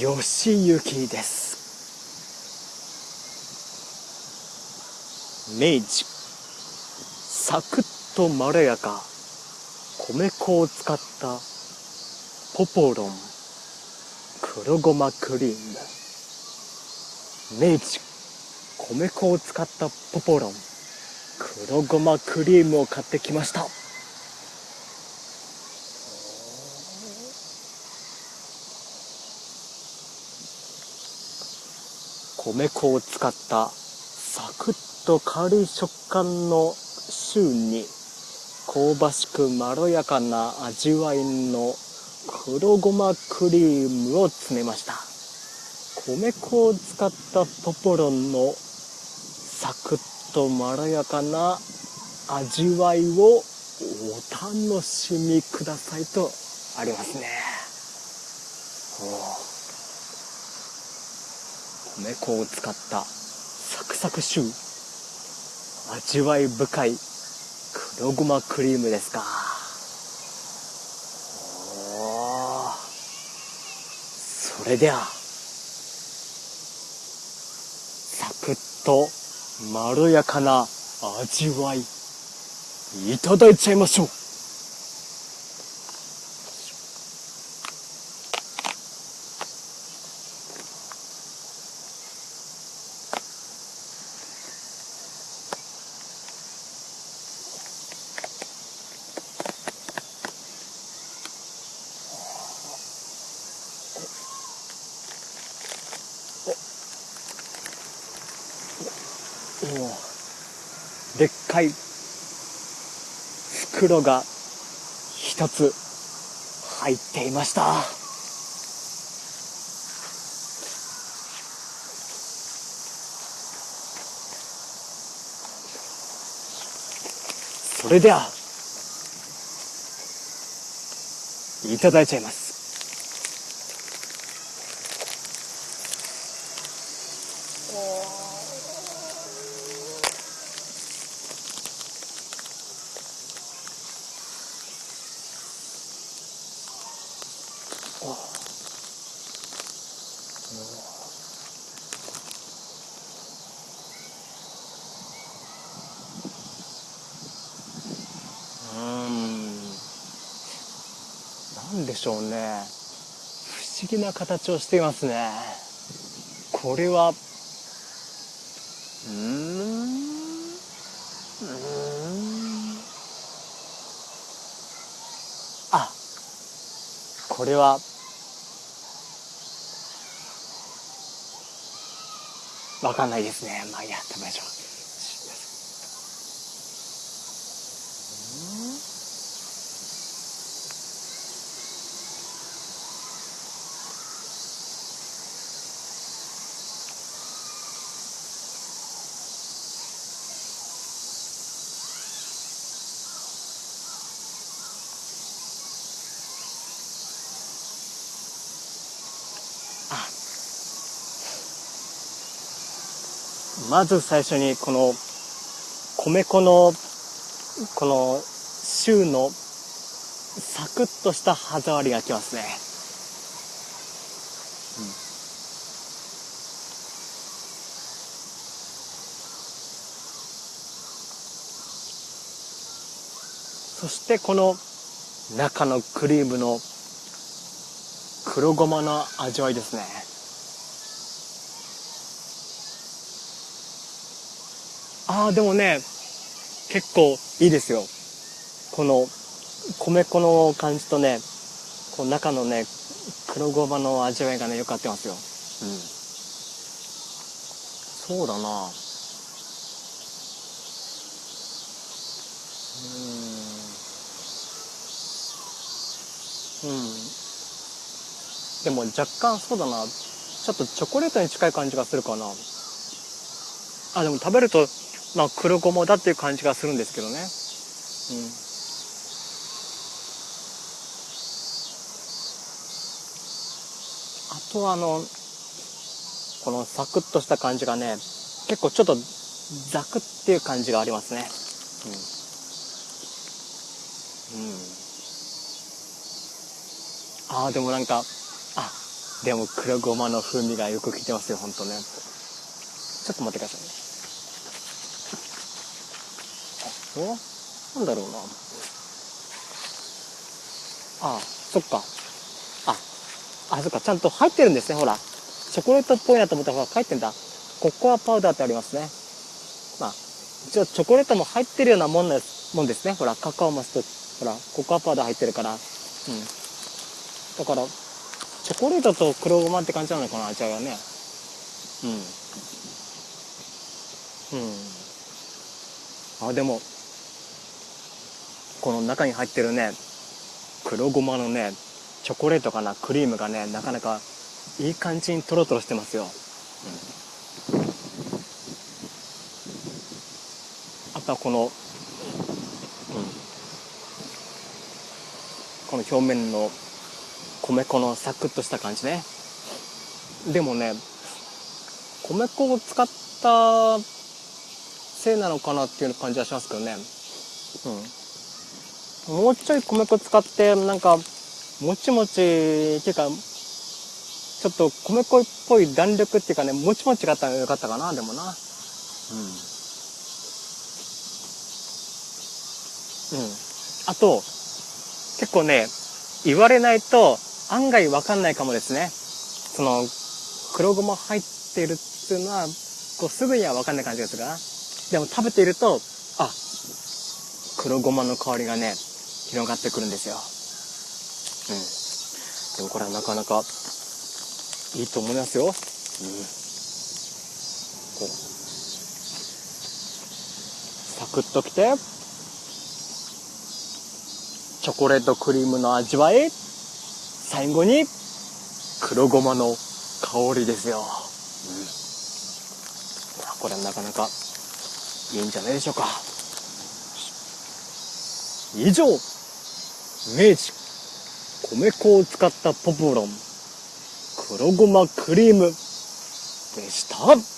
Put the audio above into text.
よしゆきです。明治。サクッとまろやか。米粉を使った。ポポロン。黒ごまクリーム。明治。米粉を使ったポポロン。黒ごまクリームを買ってきました。米粉を使ったサクッと軽い食感のシューに香ばしくまろやかな味わいの黒ごまクリームを詰めました。米粉を使ったポポロンのサクッとまろやかな味わいをお楽しみくださいとありますね。米粉を使ったサクサクシュー味わい深い黒ごまクリームですか。それではサクッとまろやかな味わいいただいちゃいましょう。おでっかい袋が一つ入っていました。それではいただいちゃいます。なんでしょうね。不思議な形をしていますね。これは。うん。うん。あこれは。わかんないですねまあいいや食べましょうまず最初にこの米粉のこのシューのサクッとした歯触りがきますね、そしてこの中のクリームの黒ごまの味わいですね。ああでもね結構いいですよ。この米粉の感じとねこの中のね黒ごまの味わいがねよく合ってますよ。うん。そうだな。うん。うん。でも若干そうだな。ちょっとチョコレートに近い感じがするかな。あでも食べるとまあ黒ごまだっていう感じがするんですけどね。うん。あとはあの、このサクッとした感じがね、結構ちょっとザクっていう感じがありますね。うん。うん。ああ、でもなんか、あ、でも黒ごまの風味がよく効いてますよほんとねちょっと待ってくださいねあおなんだろうな。ああそっか。ああそっか。ちゃんと入ってるんですねほら。チョコレートっぽいなと思ったらほら書いてんだ。ココアパウダーってありますね。まあ一応チョコレートも入ってるようなもんですもんですね。ほらカカオマスとほらココアパウダー入ってるから。うん。だからチョコレートと黒ごまって感じなのかな味わいはね。うん。うん。あでもこの中に入ってるね黒ごまのねチョコレートかなクリームがねなかなかいい感じにトロトロしてますよ、うん、あとはこの、うん、この表面の米粉のサクッとした感じね。でもね米粉を使ったせいなのかなっていう感じはしますけどね。うん。もうちょい米粉使ってなんかもちもちっていうかちょっと米粉っぽい弾力っていうかねもちもちがあったらよかったかなでもな。うん。うん。あと結構ね言われないと案外わかんないかもですね。その、黒ごま入ってるっていうのは、こうすぐにはわかんない感じですが、でも食べていると、あ、黒ごまの香りがね、広がってくるんですよ。うん。でもこれはなかなかいいと思いますよ。うん。こう。サクッときて、チョコレートクリームの味わい最後に黒ごまの香りですよ、うん、これはなかなかいいんじゃないでしょうか以上明治米粉を使ったポプロン黒ごまクリームでした。